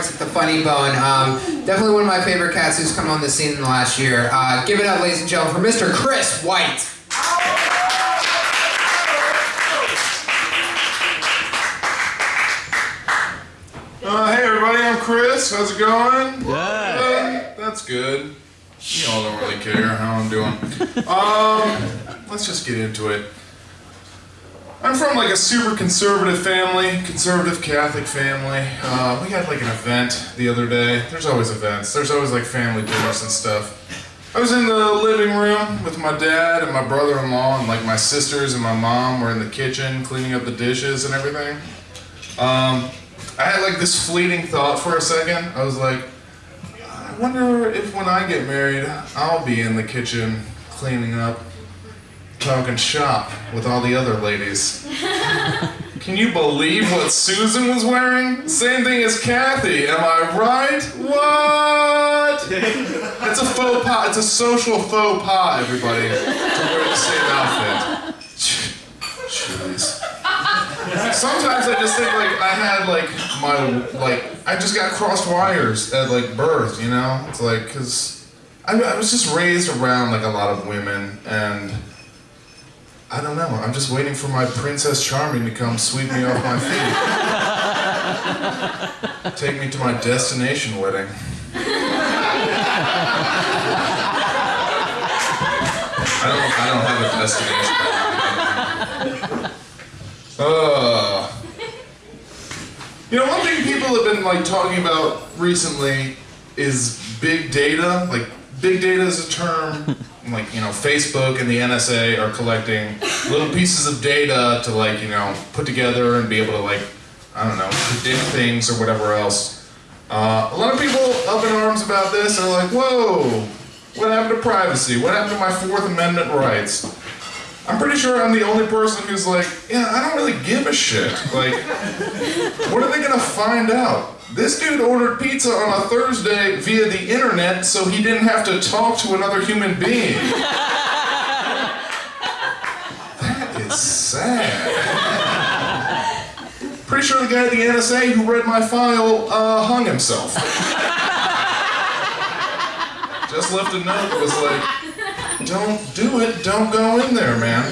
Clash the at the Funny Bone. Um, definitely one of my favorite cats who's come on the scene in the last year. Uh, give it up, ladies and gentlemen, for Mr. Chris White. Uh, hey everybody, I'm Chris. How's it going? Yeah. that's good. You all don't really care how I'm doing. Um, let's just get into it. I'm from like a super conservative family, conservative Catholic family. Uh, we had like an event the other day. There's always events. There's always like family dinners and stuff. I was in the living room with my dad and my brother-in-law and like my sisters and my mom were in the kitchen cleaning up the dishes and everything. Um, I had like this fleeting thought for a second. I was like, I wonder if when I get married, I'll be in the kitchen cleaning up, talking shop with all the other ladies. Can you believe what Susan was wearing? Same thing as Kathy, am I right? What? It's a faux pas, it's a social faux pas, everybody, to wear the same outfit. Jeez. Sometimes I just think like I had like my like I just got crossed wires at like birth, you know. It's like because I, I was just raised around like a lot of women, and I don't know. I'm just waiting for my Princess Charming to come sweep me off my feet, take me to my destination wedding. I don't. I don't have a destination. Uh, you know, one thing people have been like talking about recently is big data. Like, big data is a term. Like, you know, Facebook and the NSA are collecting little pieces of data to like, you know, put together and be able to like, I don't know, predict things or whatever else. Uh, a lot of people up in arms about this are like, whoa, what happened to privacy? What happened to my Fourth Amendment rights? I'm pretty sure I'm the only person who's like, yeah, I don't really give a shit. Like, what are they gonna find out? This dude ordered pizza on a Thursday via the internet so he didn't have to talk to another human being. That is sad. Pretty sure the guy at the NSA who read my file uh, hung himself. Just left a note that was like, don't do it, don't go in there, man.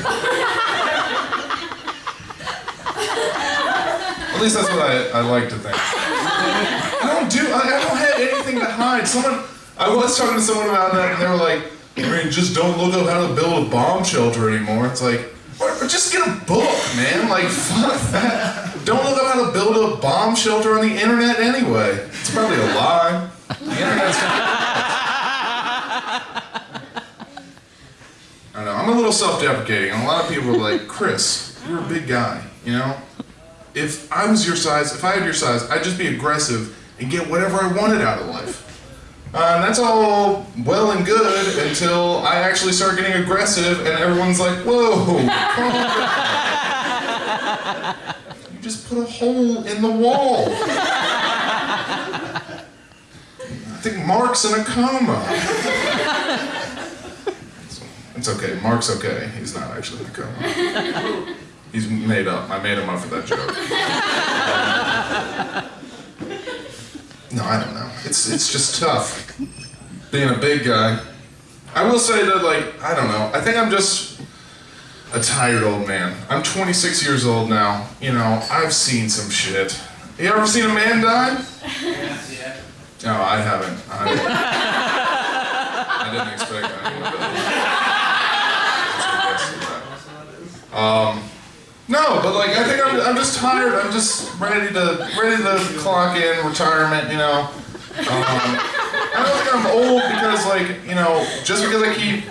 At least that's what I, I like to think. I don't do, I, don't have anything to hide. Someone, I was talking to someone about that and they were like, I mean, just don't look up how to build a bomb shelter anymore. It's like, just get a book, man. Like, fuck that. Don't look up how to build a bomb shelter on the internet anyway. It's probably a lie. The internet's I don't know. I'm a little self-deprecating, and a lot of people are like, "Chris, you're a big guy. You know, if I was your size, if I had your size, I'd just be aggressive and get whatever I wanted out of life." Uh, and that's all well and good until I actually start getting aggressive, and everyone's like, "Whoa. You just put a hole in the wall." I think Mark's in a coma. It's okay. Mark's okay. He's not actually in a coma. He's made up. I made him up for that joke. no, I don't know. It's it's just tough being a big guy. I will say that, like, I don't know. I think I'm just a tired old man. I'm 26 years old now. You know, I've seen some shit. You ever seen a man die? No, I haven't. I, I didn't expect anyone to. Um, no, but like I think I'm, I'm just tired. I'm just ready to ready to clock in retirement. You know. Um, I don't think I'm old because like you know just because I keep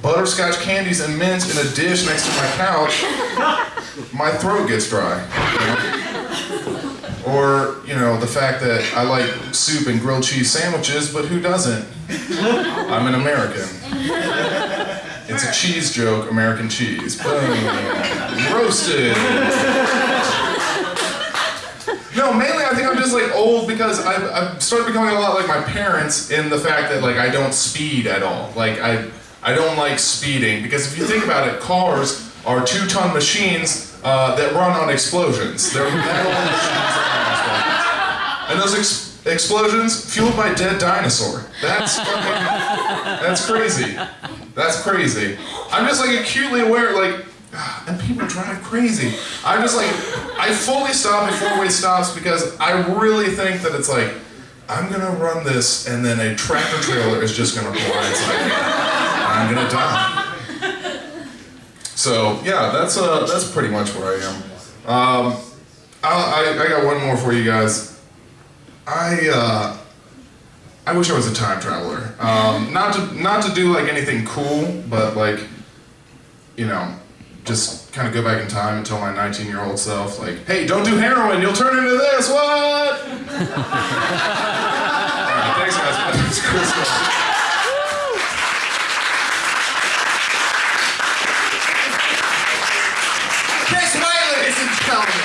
butterscotch candies and mints in a dish next to my couch, my throat gets dry. You know? Or, you know, the fact that I like soup and grilled cheese sandwiches, but who doesn't? I'm an American. It's a cheese joke, American cheese. Boom. Roasted. No, mainly I think I'm just like old because I've, I've started becoming a lot like my parents in the fact that like I don't speed at all. Like I I don't like speeding because if you think about it, cars are two-ton machines uh, that run on explosions. They're metal machines that run on explosions. And those explosions fueled by dead dinosaur. That's fucking, that's crazy. That's crazy. I'm just like acutely aware, like, and people drive crazy. I'm just like, I fully stop before we stops because I really think that it's like, I'm gonna run this and then a tractor trailer is just gonna blindside me. I'm gonna die. So yeah, that's uh, that's pretty much where I am. Um, I, I got one more for you guys. I uh, I wish I was a time traveler. Um, not to not to do like anything cool, but like, you know, just kind of go back in time and tell my 19 year old self like, hey, don't do heroin, you'll turn into this. What? Thanks guys. My name's Chris. Chris White, ladies and gentlemen.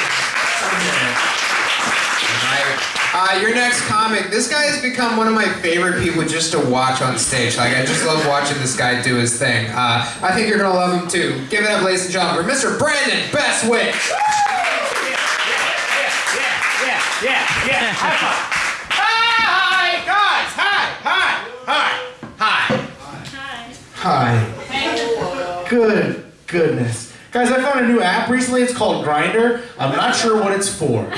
Uh, your next comic, this guy has become one of my favorite people just to watch on stage. Like, I just love watching this guy do his thing. Uh, I think you're gonna love him too. Give it up, ladies and gentlemen, for Mr. Brandon Bestwick. Yeah, yeah, yeah. High five. Hi, guys. Hi, hi, hi, hi, hi. Hi. Good goodness. Guys, I found a new app recently. It's called Grindr. I'm not sure what it's for.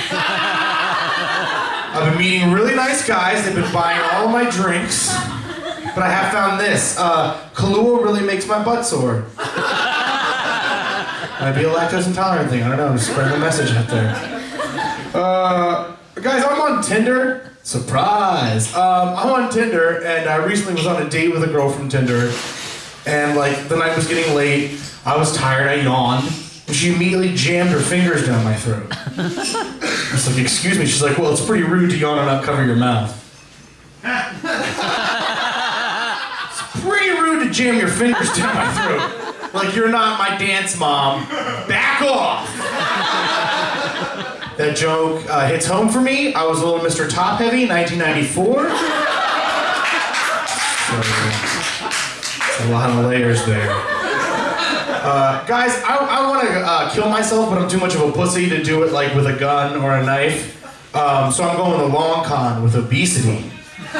I've been meeting really nice guys. They've been buying all my drinks. But I have found this. Uh, Kahlua really makes my butt sore. Might be a lactose intolerant thing. I don't know. I'm just spreading the message out there. Uh, guys, I'm on Tinder. Surprise! Um, I'm on Tinder, and I recently was on a date with a girl from Tinder. And like the night was getting late, I was tired, I yawned, and she immediately jammed her fingers down my throat. I was like, "Excuse me." She's like, "Well, it's pretty rude to yawn and not cover your mouth." it's pretty rude to jam your fingers down my throat. Like you're not my dance mom. Back off. That joke uh, hits home for me. I was a little Mr. Top Heavy, 1994. So, a lot of layers there. Uh, guys, I, I want to uh, kill myself, but I'm too much of a pussy to do it like with a gun or a knife. Um, so I'm going the long con with obesity.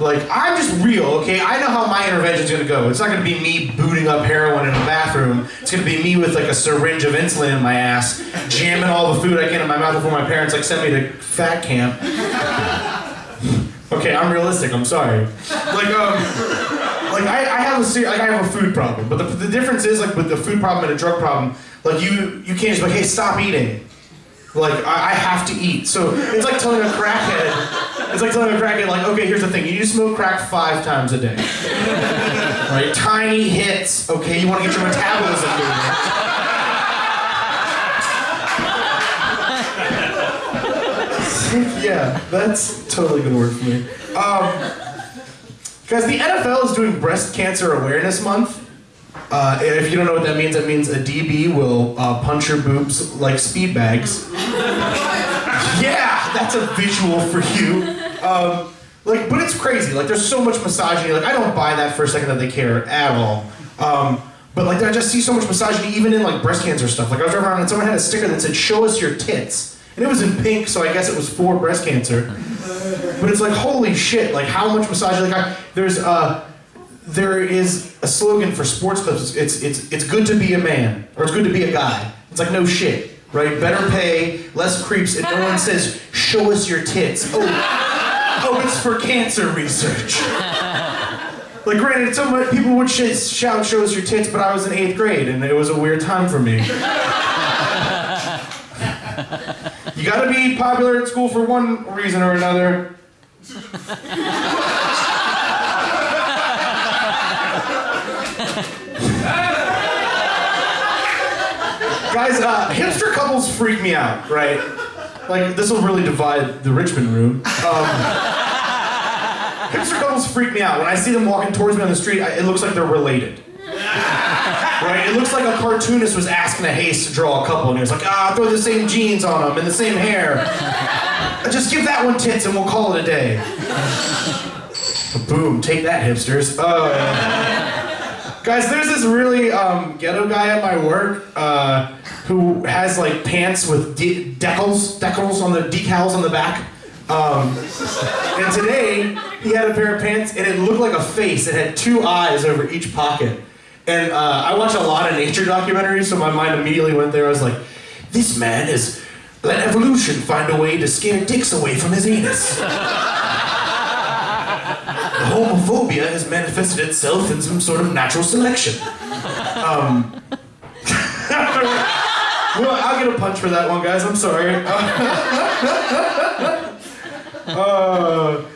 like, I'm just real, okay? I know how my intervention's gonna go. It's not gonna be me booting up heroin in a bathroom. It's gonna be me with like a syringe of insulin in my ass, jamming all the food I can in my mouth before my parents like send me to fat camp. okay, I'm realistic. I'm sorry. Like, um, like I, I have a like I have a food problem, but the, the difference is like with the food problem and a drug problem, like you you can't just be like, hey, stop eating. Like I, I have to eat. So it's like telling a crackhead. It's like telling a crackhead, like, okay, here's the thing: you smoke crack five times a day. right? Tiny hits. Okay, you want to get your metabolism moving. yeah, that's totally gonna work for me. Um, guys, the NFL is doing Breast Cancer Awareness Month. Uh, if you don't know what that means, that means a DB will uh, punch your boobs like speed bags. yeah, that's a visual for you. Um, like, but it's crazy. Like, there's so much misogyny. Like, I don't buy that for a second that they care at all. Um, but like, I just see so much misogyny even in like breast cancer stuff. Like, I was driving around and someone had a sticker that said "Show us your tits," and it was in pink, so I guess it was for breast cancer. But it's like, holy shit! Like, how much massage? Like, I, there's uh, there is a slogan for sports clubs. It's it's it's good to be a man, or it's good to be a guy. It's like no shit, right? Better pay, less creeps, and no one says, "Show us your tits." Oh, oh, it's for cancer research. Like, granted, so many people would sh- shout, "Show us your tits," but I was in eighth grade, and it was a weird time for me. you gotta be popular at school for one reason or another. Guys, uh, hipster couples freak me out, right? Like, this will really divide the Richmond room. Um, hipster couples freak me out. When I see them walking towards me on the street, I, it looks like they're related. Right? It looks like a cartoonist was asking a haste to draw a couple, and he was like, ah, throw the same jeans on them and the same hair. Just give that one tits and we'll call it a day. Boom, take that, hipsters. Uh, guys, there's this really um, ghetto guy at my work uh, who has like pants with de- decals, decals on the decals on the back. Um, and today he had a pair of pants and it looked like a face. It had two eyes over each pocket. And uh, I watch a lot of nature documentaries, so my mind immediately went there. I was like, this man has let evolution find a way to scare dicks away from his anus. homophobia has manifested itself in some sort of natural selection. Um, well, I'll get a punch for that one, guys. I'm sorry. Uh,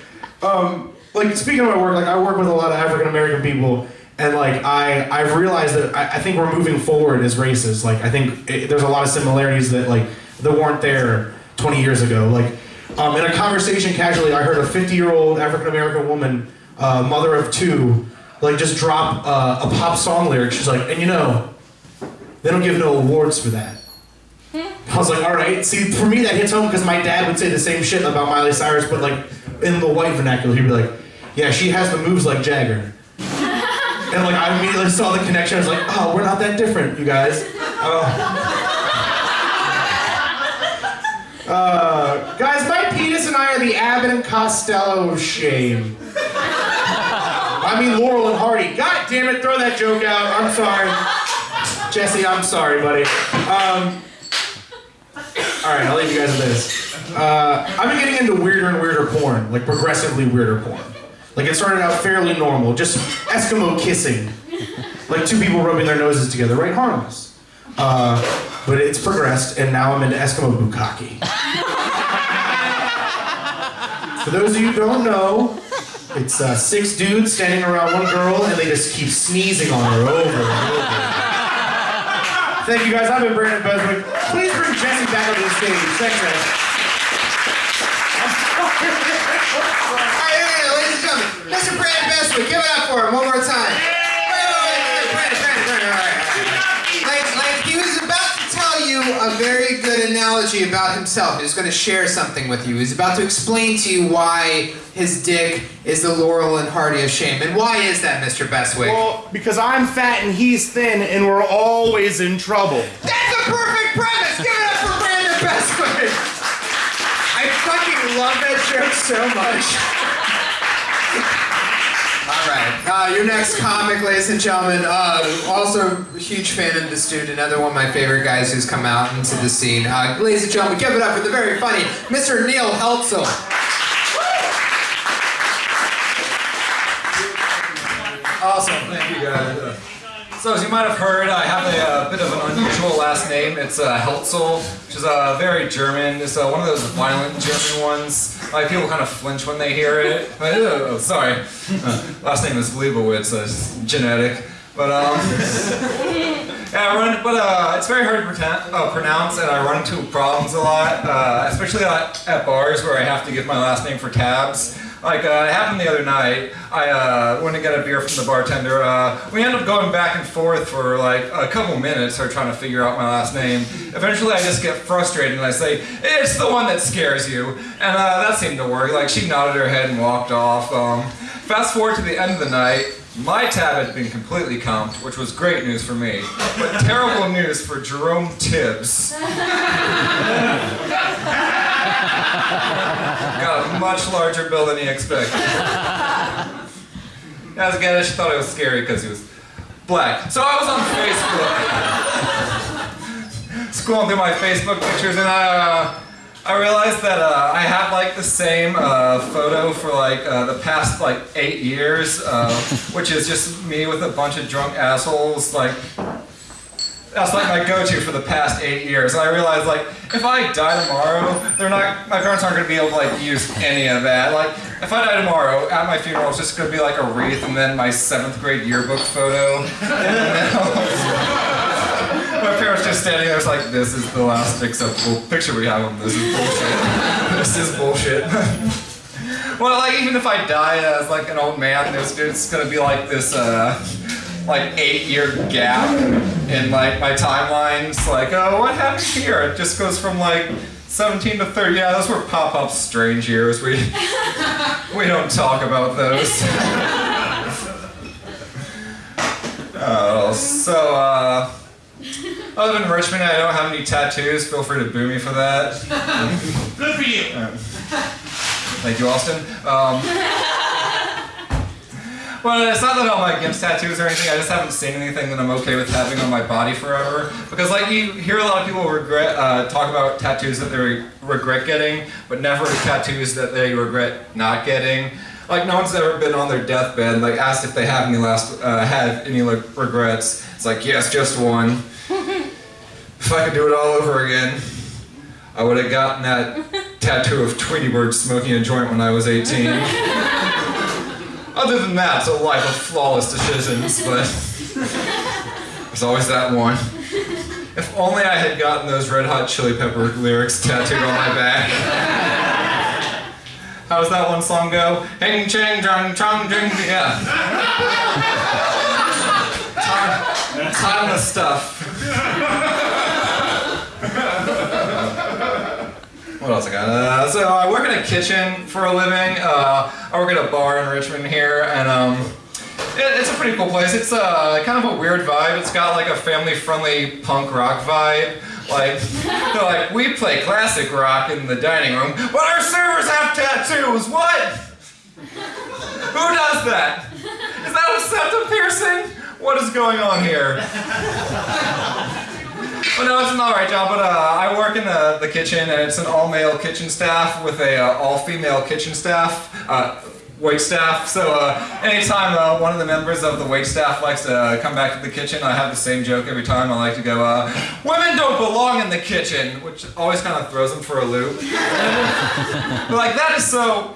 um, like speaking of my work, like I work with a lot of African American people, and like I I've realized that I, I think we're moving forward as races. Like I think it, there's a lot of similarities that like that weren't there 20 years ago. Like um, in a conversation casually, I heard a 50 year old African American woman, uh, mother of two, like just drop uh, a pop song lyric. She's like, and you know, they don't give no awards for that. I was like, all right. See, for me that hits home because my dad would say the same shit about Miley Cyrus, but like in the white vernacular, he'd be like, yeah, she has the moves like Jagger. And like I immediately saw the connection. I was like, oh, we're not that different, you guys. Uh, uh, guys, my penis and I are the Abbott and Costello of shame. I mean Laurel and Hardy. God damn it, throw that joke out. I'm sorry. Jesse, I'm sorry, buddy. Um, all right, I'll leave you guys with this. Uh, I've been getting into weirder and weirder porn, like progressively weirder porn. Like it started out fairly normal, just Eskimo kissing, like two people rubbing their noses together, right? Harmless. Uh, but it's progressed, and now I'm into Eskimo bukkake. For those of you who don't know, it's uh, six dudes standing around one girl, and they just keep sneezing on her over and over. Thank you guys. I've been Brandon Beswick. Please bring Jesse back onto the stage. Thanks, guys. All right, yeah, ladies and gentlemen, Mr. Brandon Bestwick, give it up for him one more time. Wait, wait, wait, wait, Brandon, Brandon, Brandon, all right. Like, like he was about to tell you a very good analogy about himself. He was going to share something with you. He's about to explain to you why his dick is the Laurel and Hardy of shame. And why is that, Mr. Bestwick? Well, because I'm fat and he's thin, and we're always in trouble. That's a perfect premise! Give it up for Brandon Bestwick! I fucking love that joke so much. Uh, your next comic, ladies and gentlemen. Uh, also, a huge fan of this dude, another one of my favorite guys who's come out into the scene. Uh, ladies and gentlemen, give it up for the very funny Mr. Neil Heltzel. Awesome, thank you guys. Uh, So as you might have heard, I have a, uh bit of an unusual last name. It's uh, Heltzel, which is uh, very German. It's uh, one of those violent German ones. Like people kind of flinch when they hear it. But, oh, sorry. Uh, last name is Leibowitz, so it's genetic. But um, yeah, I run, but uh, it's very hard to pretend, uh, pronounce, and I run into problems a lot, uh, especially at, at bars where I have to give my last name for tabs. Like, uh, it happened the other night. I uh, went to get a beer from the bartender. Uh, we ended up going back and forth for like a couple minutes, her trying to figure out my last name. Eventually, I just get frustrated and I say, "It's the one that scares you," and uh, that seemed to work. Like, she nodded her head and walked off. Um, fast forward to the end of the night. My tab had been completely comped, which was great news for me, but terrible news for Jerome Tibbs. Got a much larger bill than he expected. As a kid, she thought it was scary because he was black. So I was on Facebook, scrolling through my Facebook pictures, and I, uh, I realized that uh, I have like the same uh, photo for like uh, the past like eight years, uh, which is just me with a bunch of drunk assholes like that's like my go-to for the past eight years. And I realized like if I die tomorrow, they're not my parents aren't gonna be able to like use any of that. Like if I die tomorrow, at my funeral it's just gonna be like a wreath and then my seventh grade yearbook photo. my parents just standing there it's like this is the last acceptable picture we have of them. This is bullshit. this is bullshit. well like even if I die as like an old man, there's it's gonna be like this uh like eight year gap in like my timelines. Like, oh, what happened here? It just goes from like 17 to 30. Yeah, those were pop up strange years. We we don't talk about those. Uh, so, uh, other than Richmond, I don't have any tattoos. Feel free to boo me for that. Good for you. Thank you, Austin. Um, well, it's not that I'm like against tattoos or anything. I just haven't seen anything that I'm okay with having on my body forever. Because like you hear a lot of people regret uh, talk about tattoos that they re- regret getting, but never tattoos that they regret not getting. Like no one's ever been on their deathbed like asked if they have any last uh, had any like regrets. It's like yes, just one. if I could do it all over again, I would have gotten that tattoo of Tweety Bird smoking a joint when I was 18. Other than that, it's a life of flawless decisions, but there's always that one. If only I had gotten those Red Hot Chili Pepper lyrics tattooed on my back. How does that one song go? Hang chang drang chong dring yeah. Time, timeless stuff. What else I got? Uh, so I work in a kitchen for a living. Uh, I work at a bar in Richmond here, and um, it, it's a pretty cool place. It's uh, kind of a weird vibe. It's got like a family-friendly punk rock vibe. Like, they're like, we play classic rock in the dining room, but our servers have tattoos. What? Who does that? Is that a septum piercing? What is going on here? Well, no, it's an alright job, but uh, I work in the, the kitchen, and it's an all-male kitchen staff with a uh, all-female kitchen staff, uh, wait staff. So uh, anytime uh, one of the members of the wait staff likes to come back to the kitchen, I have the same joke every time. I like to go, uh, "Women don't belong in the kitchen," which always kind of throws them for a loop. They're like, "That is so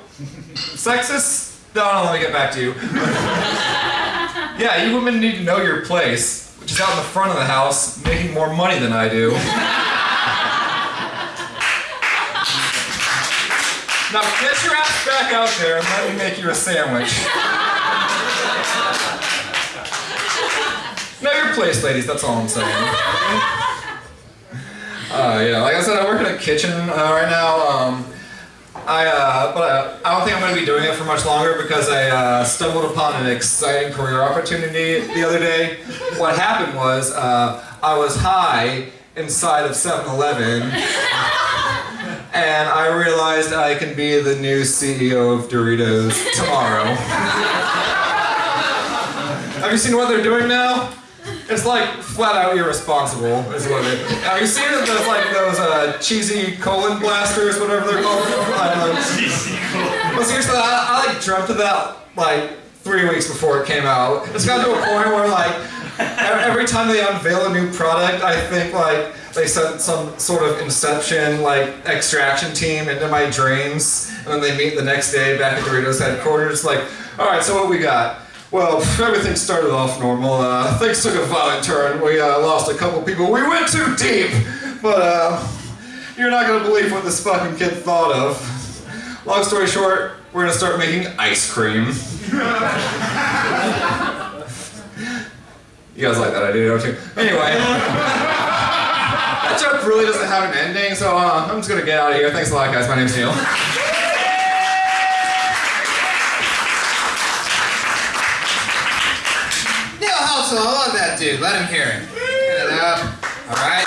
sexist." No, no, let me get back to you. yeah, you women need to know your place is out in the front of the house, making more money than I do. now get your ass back out there and let me make you a sandwich. know your place, ladies, that's all I'm saying. Uh, yeah, like I said, I work in a kitchen uh, right now. Um, I, uh, but uh, I don't think I'm going to be doing it for much longer because I uh, stumbled upon an exciting career opportunity the other day. What happened was uh, I was high inside of 7-Eleven and I realized I can be the new CEO of Doritos tomorrow. Have you seen what they're doing now? It's like flat out irresponsible, is what it. Have you seen it? Those like those uh, cheesy colon blasters, whatever they're called. cheesy colon. Well, seriously, I, I like dreamt of that like three weeks before it came out. It's gotten to a point where like every time they unveil a new product, I think like they sent some sort of inception like extraction team into my dreams, and then they meet the next day back at Doritos headquarters. Like, all right, so what we got? Well, everything started off normal. Uh, things took a violent turn. We uh, lost a couple people. We went too deep. But uh, you're not gonna believe what this fucking kid thought of. Long story short, we're gonna start making ice cream. you guys like that idea, don't you? Anyway. that joke really doesn't have an ending, so uh, I'm just gonna get out of here. Thanks a lot, guys. My name's Neil. Neil that dude. Let him hear it. Get it up. All right.